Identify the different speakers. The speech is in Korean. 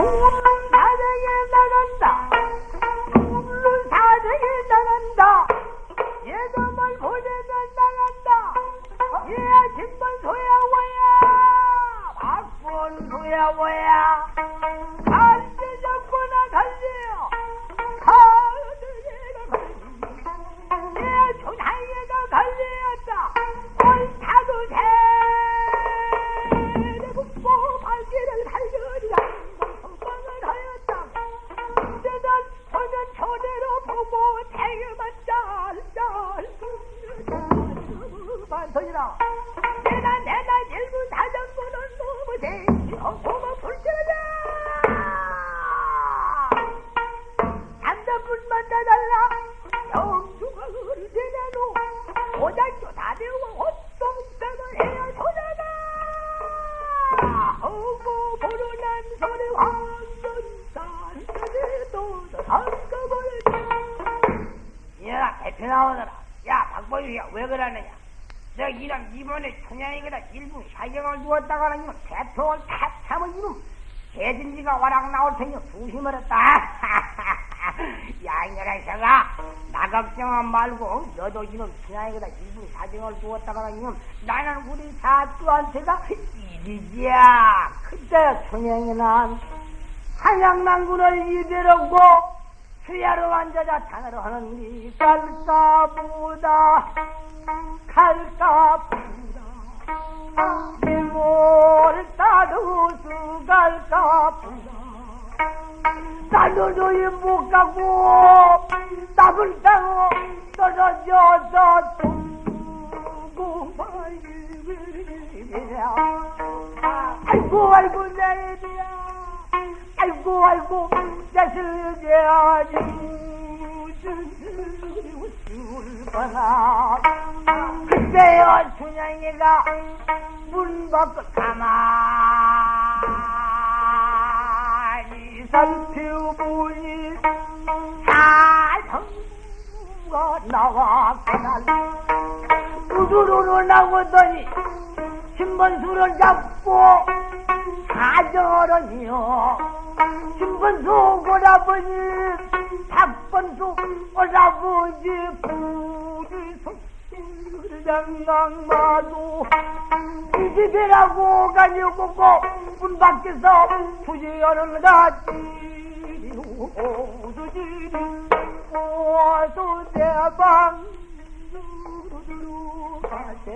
Speaker 1: ¡Hola! 만 짤짤 반선이라 내가 내가 일부 사정보는 너무 돼 어서만 불태자 삼단분만 다달라. 영주가 의대나노 고장교 다대와 헛동담을 해야 소나가 허고 보로난 소리 황
Speaker 2: 나오더라. 야, 박보유야, 왜 그러느냐? 내가 이런 이번에 춘향이가 일부 사경을 주었다가 는 이놈 탁 참은 이놈 개진지가 와락 나올 테니. 야, 이년아, 이새가 나 걱정은 말고 너도 이놈 춘향이가 일부 사경을 주었다가 는 이놈 나는 우리 사주한테가 일이지야. 그때 춘향이는 한양난군을 이대로고 수야로 앉아자 장을 하는 이 갈까 보다 갈까 보다. 이몰 따르수 갈까 보다. 나도도이 못 가고 답을 따고 떨어져서 두고 말이야. 아이고 아이고 내 일이야 아이고 아이고 자식이야지 울거나 그때요 춘향이가 문 밖을 가만히 살펴보니 사성가 나왔구나 우주로로 나오더니 신번수를 잡고 가져러니요. 신번수 오라버니? 박번수 오라버지 부지 속장랑마도 이 집이라고 가지고 문 밖에서 부지하는 가지. 오두지 오수 대방 들어가세